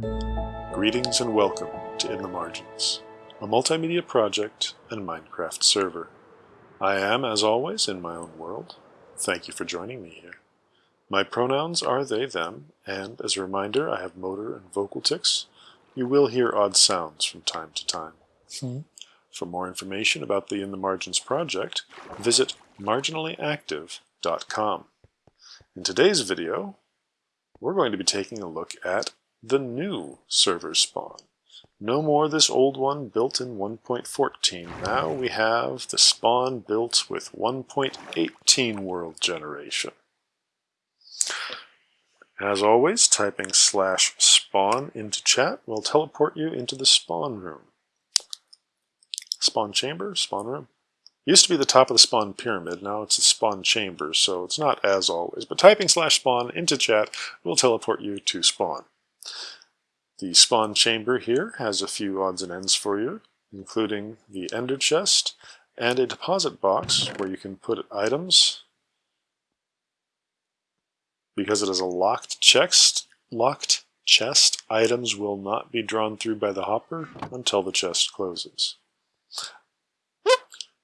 Greetings and welcome to In the Margins, a multimedia project and Minecraft server. I am, as always, in my own world. Thank you for joining me here. My pronouns are they, them, and as a reminder, I have motor and vocal tics. You will hear odd sounds from time to time. Hmm. For more information about the In the Margins project, visit marginallyactive.com. In today's video, we're going to be taking a look at the new server spawn. No more this old one built in 1.14. Now we have the spawn built with 1.18 world generation. As always, typing slash spawn into chat will teleport you into the spawn room. Spawn chamber, spawn room. Used to be the top of the spawn pyramid, now it's the spawn chamber, so it's not as always. But typing slash spawn into chat will teleport you to spawn. The spawn chamber here has a few odds and ends for you, including the ender chest and a deposit box where you can put items. Because it is a locked chest, locked chest, items will not be drawn through by the hopper until the chest closes.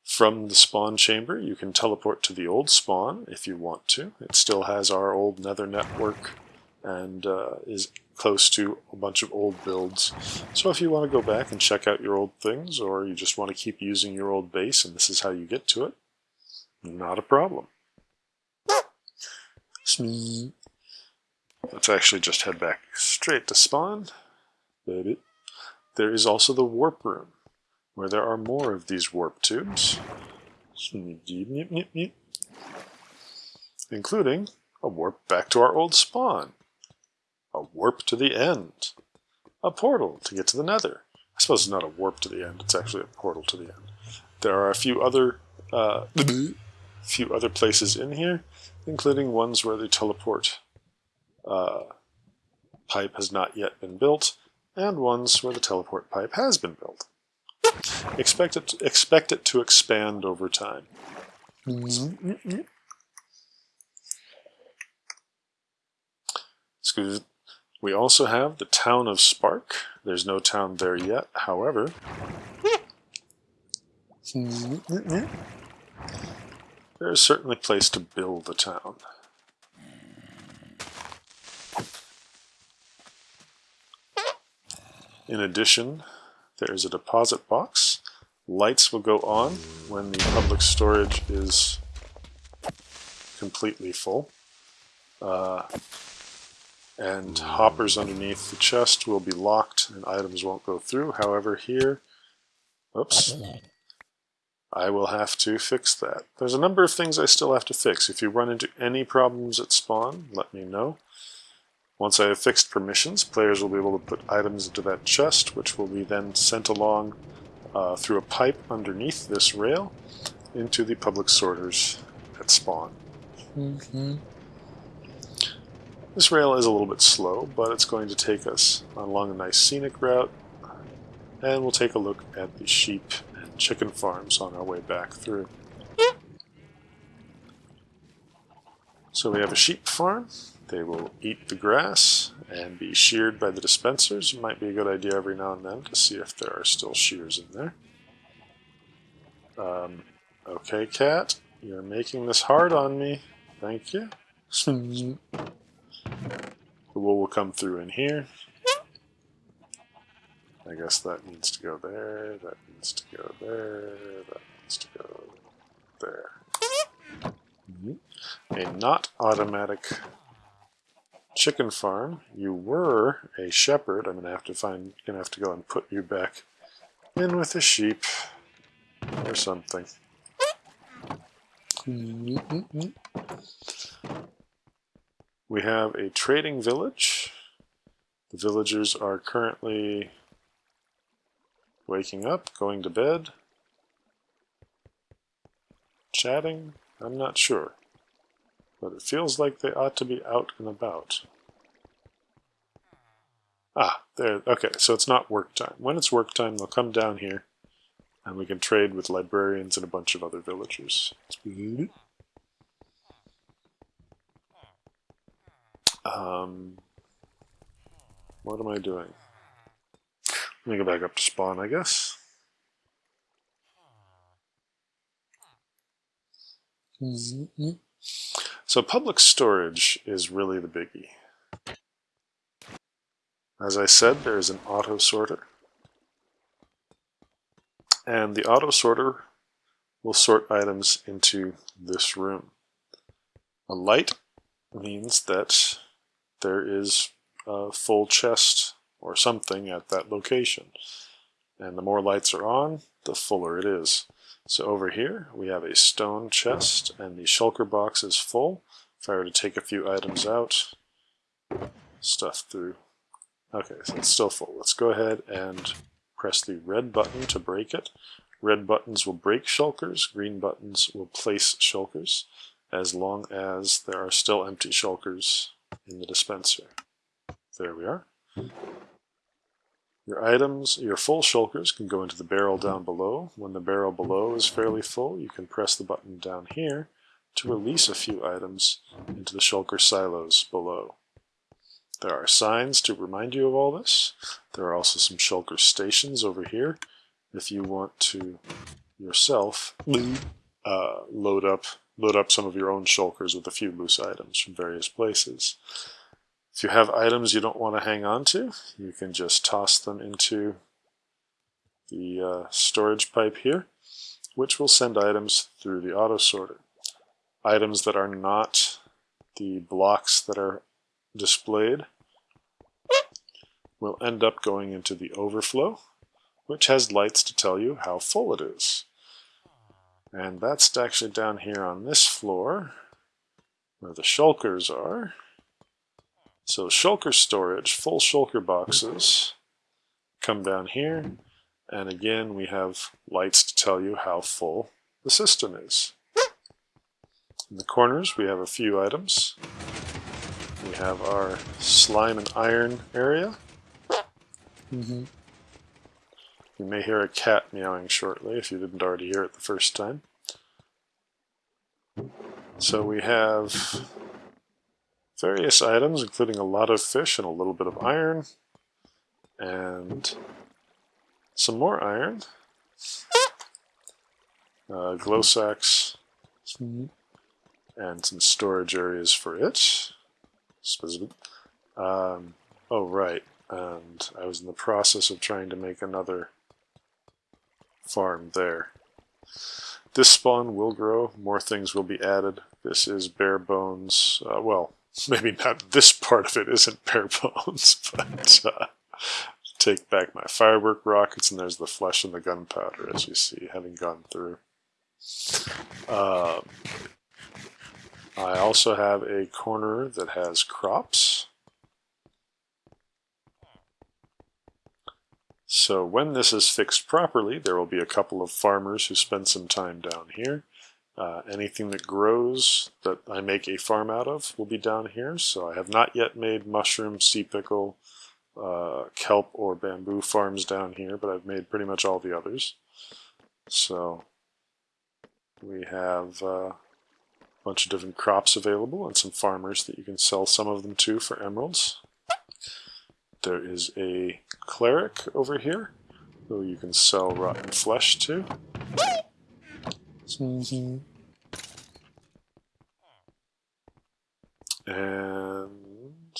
From the spawn chamber, you can teleport to the old spawn if you want to. It still has our old nether network and uh, is close to a bunch of old builds. So if you want to go back and check out your old things, or you just want to keep using your old base and this is how you get to it, not a problem. Let's actually just head back straight to spawn. There is also the warp room, where there are more of these warp tubes, including a warp back to our old spawn a warp to the end, a portal to get to the nether. I suppose it's not a warp to the end, it's actually a portal to the end. There are a few other uh, few other places in here, including ones where the teleport uh, pipe has not yet been built, and ones where the teleport pipe has been built. Expect it, to, expect it to expand over time. Excuse we also have the town of Spark. There's no town there yet, however. There is certainly a place to build a town. In addition, there is a deposit box. Lights will go on when the public storage is completely full. Uh, and hoppers underneath the chest will be locked and items won't go through. However, here, oops, I will have to fix that. There's a number of things I still have to fix. If you run into any problems at spawn, let me know. Once I have fixed permissions, players will be able to put items into that chest, which will be then sent along uh, through a pipe underneath this rail into the public sorters at spawn. Mm -hmm. This rail is a little bit slow, but it's going to take us along a nice scenic route, and we'll take a look at the sheep and chicken farms on our way back through. So we have a sheep farm. They will eat the grass and be sheared by the dispensers. It might be a good idea every now and then to see if there are still shears in there. Um, okay, cat, you're making this hard on me. Thank you. The wool will come through in here. I guess that needs to go there, that needs to go there, that needs to go there. A not automatic chicken farm. You were a shepherd. I'm gonna have to find gonna have to go and put you back in with the sheep or something. We have a trading village. The villagers are currently waking up, going to bed, chatting. I'm not sure, but it feels like they ought to be out and about. Ah, there, okay, so it's not work time. When it's work time, they'll come down here, and we can trade with librarians and a bunch of other villagers. Um, what am I doing? Let me go back up to spawn, I guess. So public storage is really the biggie. As I said, there's an auto sorter. And the auto sorter will sort items into this room. A light means that there is a full chest or something at that location. And the more lights are on, the fuller it is. So over here we have a stone chest and the shulker box is full. If I were to take a few items out, stuff through Okay, so it's still full. Let's go ahead and press the red button to break it. Red buttons will break shulkers, green buttons will place shulkers, as long as there are still empty shulkers in the dispenser. There we are. Your items, your full shulkers can go into the barrel down below. When the barrel below is fairly full, you can press the button down here to release a few items into the shulker silos below. There are signs to remind you of all this. There are also some shulker stations over here if you want to yourself uh, load up load up some of your own shulkers with a few loose items from various places. If you have items you don't want to hang on to, you can just toss them into the uh, storage pipe here, which will send items through the auto sorter. Items that are not the blocks that are displayed will end up going into the overflow, which has lights to tell you how full it is. And that's actually down here on this floor, where the shulkers are. So shulker storage, full shulker boxes, come down here, and again we have lights to tell you how full the system is. In the corners we have a few items. We have our slime and iron area. Mm -hmm. You may hear a cat meowing shortly if you didn't already hear it the first time. So we have various items, including a lot of fish and a little bit of iron, and some more iron, uh, glow sacs, and some storage areas for it. Um, oh, right. And I was in the process of trying to make another farm there. This spawn will grow. More things will be added. This is bare bones. Uh, well, maybe not this part of it isn't bare bones, but uh, take back my firework rockets, and there's the flesh and the gunpowder, as you see, having gone through. Um, I also have a corner that has crops. So when this is fixed properly, there will be a couple of farmers who spend some time down here. Uh, anything that grows that I make a farm out of will be down here. So I have not yet made mushroom, sea pickle, uh, kelp, or bamboo farms down here, but I've made pretty much all the others. So we have uh, bunch of different crops available and some farmers that you can sell some of them to for emeralds. There is a cleric over here who you can sell rotten flesh to. And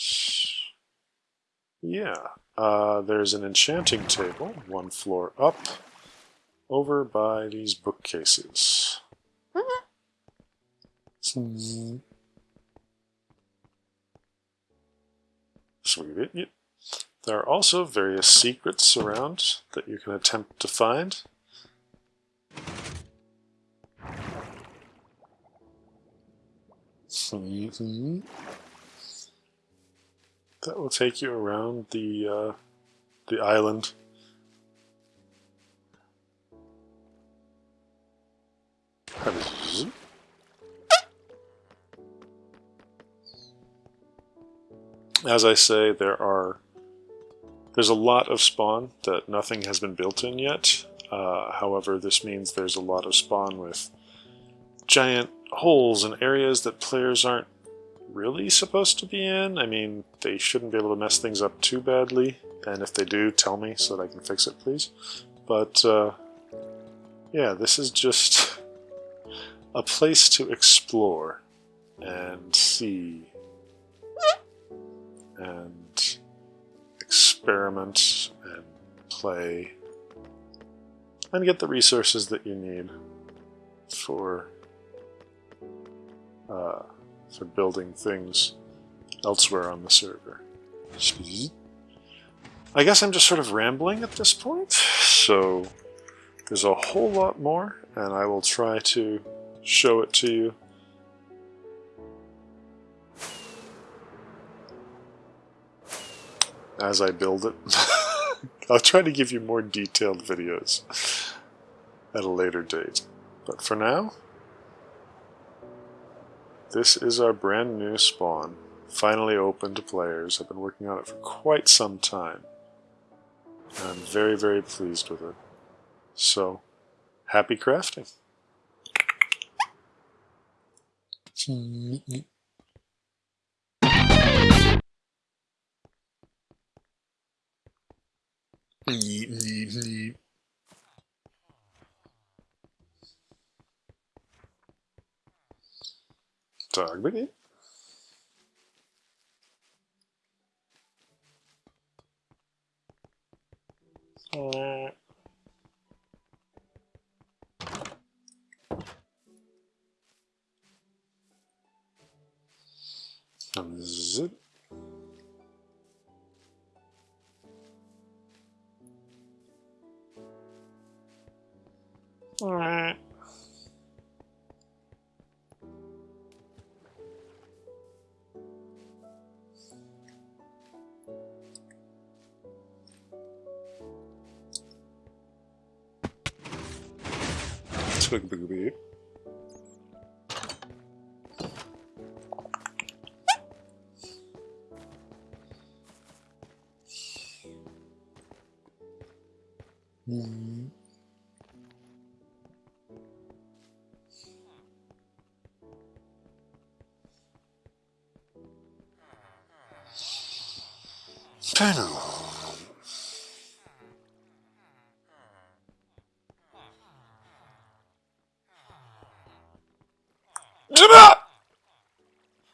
yeah, uh, there's an enchanting table one floor up over by these bookcases. Sweet. There are also various secrets around that you can attempt to find. That will take you around the uh, the island. As I say, there are there's a lot of spawn that nothing has been built in yet. Uh, however, this means there's a lot of spawn with giant holes and areas that players aren't really supposed to be in. I mean, they shouldn't be able to mess things up too badly, and if they do, tell me so that I can fix it, please. But, uh, yeah, this is just a place to explore and see and experiment and play and get the resources that you need for uh, for building things elsewhere on the server. I guess I'm just sort of rambling at this point, so there's a whole lot more, and I will try to show it to you. As I build it. I'll try to give you more detailed videos at a later date. But for now, this is our brand new spawn, finally open to players. I've been working on it for quite some time. And I'm very, very pleased with it. So, happy crafting. Hmm, hmm, hmm. Tagbegin. Uh. Zip. Twig booby. Mm. Panel.